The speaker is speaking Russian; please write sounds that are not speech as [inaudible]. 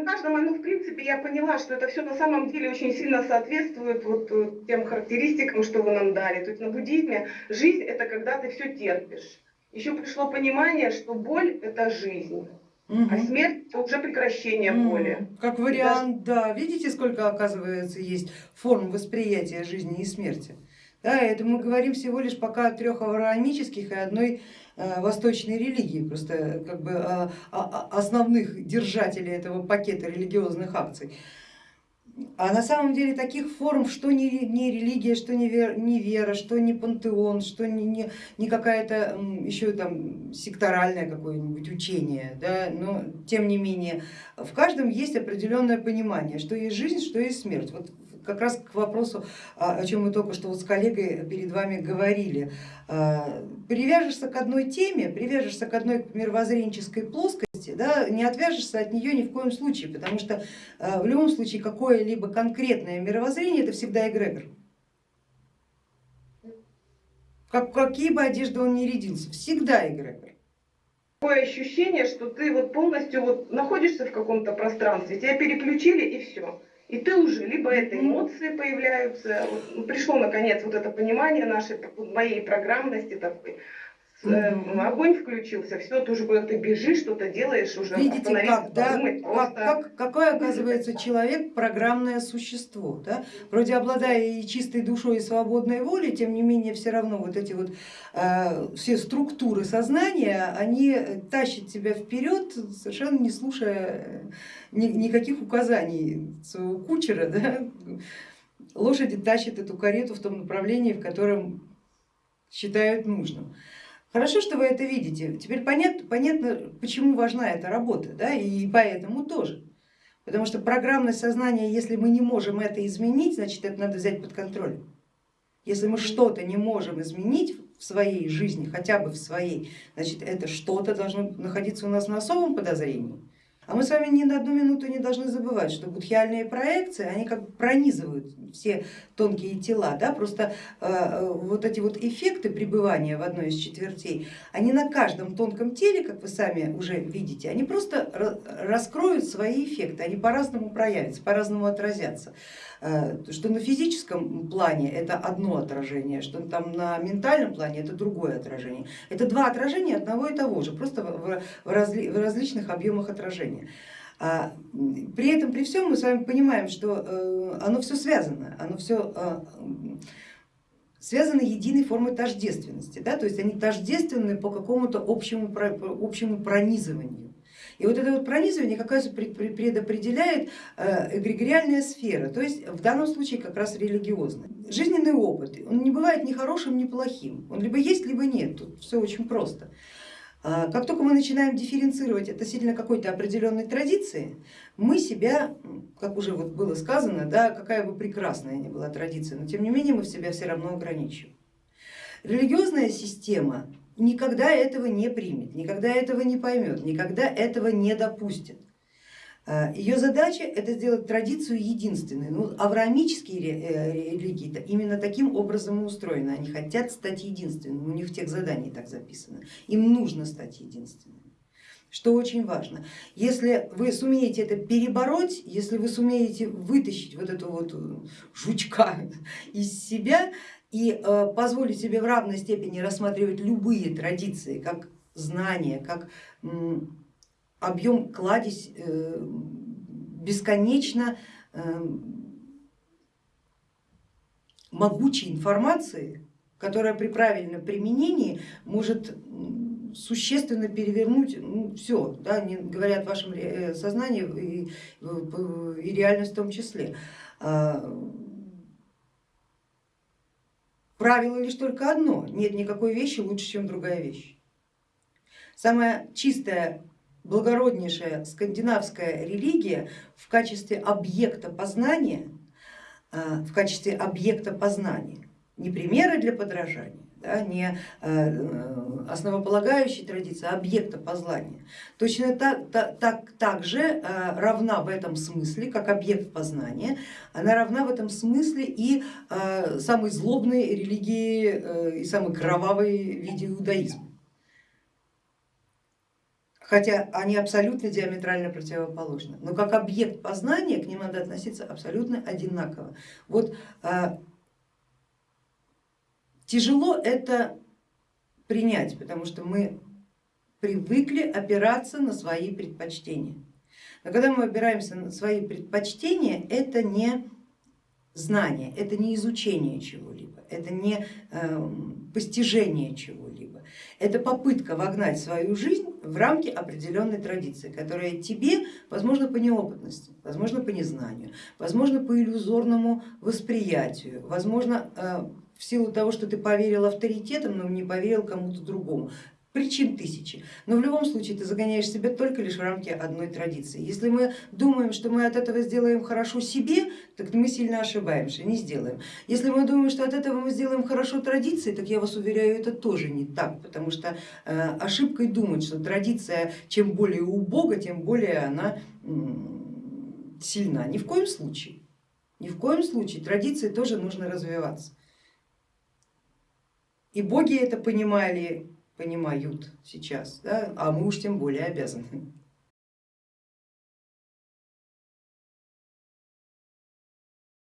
на каждом, ну, в принципе, я поняла, что это все на самом деле очень сильно соответствует вот э, тем характеристикам, что вы нам дали. То есть на буддизме жизнь это когда ты все терпишь. Еще пришло понимание, что боль это жизнь. Угу. А смерть это уже прекращение угу. боли. Как вариант, Даже... да. Видите, сколько оказывается есть форм восприятия жизни и смерти. Да, это мы говорим всего лишь пока о трех авраамических и одной восточной религии, просто как бы о, о, основных держателей этого пакета религиозных акций. А на самом деле таких форм, что не, не религия, что не вера, не вера, что не пантеон, что не, не, не какая-то еще там секторальное какое-нибудь учение, да, но тем не менее в каждом есть определенное понимание, что есть жизнь, что есть смерть. Вот как раз к вопросу, а, о чем мы только что вот с коллегой перед вами говорили. А, привяжешься к одной теме, привяжешься к одной мировоззренческой плоскости, да, не отвяжешься от нее ни в коем случае, потому что а, в любом случае какое-либо конкретное мировоззрение это всегда эгрегор. Как, какие бы одежды он ни рядился, всегда эгрегор такое ощущение, что ты вот полностью вот находишься в каком-то пространстве, тебя переключили и все. И ты уже, либо это эмоции появляются, вот, ну, пришло наконец вот это понимание нашей, моей программности такой. Огонь включился, все, ты уже куда ты бежишь, что-то делаешь, уже Видите, как, да? Подумать, как, как, какой оказывается человек программное существо. Да? Вроде обладая и чистой душой, и свободной волей, тем не менее все равно вот эти вот э, все структуры сознания, они тащат тебя вперед, совершенно не слушая э, ни, никаких указаний своего кучера. Да? Лошади тащат эту карету в том направлении, в котором считают нужным. Хорошо, что вы это видите. Теперь понятно, понятно почему важна эта работа, да, и поэтому тоже. Потому что программное сознание, если мы не можем это изменить, значит это надо взять под контроль. Если мы что-то не можем изменить в своей жизни, хотя бы в своей, значит это что-то должно находиться у нас на особом подозрении. А мы с вами ни на одну минуту не должны забывать, что будхиальные проекции, они как бы пронизывают все тонкие тела, да? просто э, э, вот эти вот эффекты пребывания в одной из четвертей, они на каждом тонком теле, как вы сами уже видите, они просто раскроют свои эффекты, они по-разному проявятся, по-разному отразятся. Э, что на физическом плане это одно отражение, что там на ментальном плане это другое отражение. Это два отражения одного и того же, просто в, разли, в различных объемах отражения. А при этом, при всем мы с вами понимаем, что э, оно все связано, оно все э, связано единой формой тождественности, да? то есть они тождественны по какому-то общему, общему пронизыванию. И вот это вот пронизывание как раз предопределяет э, эгрегориальная сфера, то есть в данном случае как раз религиозная. Жизненный опыт, он не бывает ни хорошим, ни плохим, он либо есть, либо нет, тут все очень просто. А, как только мы начинаем дифференцировать относительно какой-то определенной традиции, мы себя, как уже вот было сказано, да, какая бы прекрасная ни была традиция, но тем не менее мы себя все равно ограничиваем. Религиозная система никогда этого не примет, никогда этого не поймет, никогда этого не допустит. А, Ее задача это сделать традицию единственной. Ну, авраамические э, религии именно таким образом и устроены. Они хотят стать единственными, у них в тех заданий так записано. Им нужно стать единственными. Что очень важно, если вы сумеете это перебороть, если вы сумеете вытащить вот эту вот жучка [laughs] из себя, и э, позволить себе в равной степени рассматривать любые традиции как знания, как объем кладезь э, бесконечно э, могучей информации, которая при правильном применении может существенно перевернуть ну, все, да, не говоря о вашем сознании и, и реальность в том числе. А, Правило лишь только одно, нет никакой вещи лучше, чем другая вещь. Самая чистая, благороднейшая скандинавская религия в качестве объекта познания, а, в качестве объекта познания, не примеры для подражания, да, не э, основополагающей традиции, а объекта познания. Точно так, так, так, же э, равна в этом смысле, как объект познания, она равна в этом смысле и э, самой злобной религии и самой кровавой виде иудаизма. Хотя они абсолютно диаметрально противоположны. Но как объект познания к ним надо относиться абсолютно одинаково. Вот а, тяжело это принять, потому что мы привыкли опираться на свои предпочтения. Но когда мы опираемся на свои предпочтения, это не знание, это не изучение чего-либо, это не э, постижение чего-либо, это попытка вогнать свою жизнь в рамки определенной традиции, которая тебе, возможно, по неопытности, возможно, по незнанию, возможно, по иллюзорному восприятию, возможно, э, в силу того, что ты поверил авторитетам, но не поверил кому-то другому. Причин тысячи, но в любом случае ты загоняешь себя только лишь в рамки одной традиции. Если мы думаем, что мы от этого сделаем хорошо себе, так мы сильно ошибаемся, не сделаем. Если мы думаем, что от этого мы сделаем хорошо традиции, так я вас уверяю, это тоже не так, потому что э, ошибкой думать, что традиция чем более убога, тем более она сильна. Ни в коем случае. Ни в коем случае традиции тоже нужно развиваться. И боги это понимали, понимают сейчас, да? а мы уж тем более обязаны.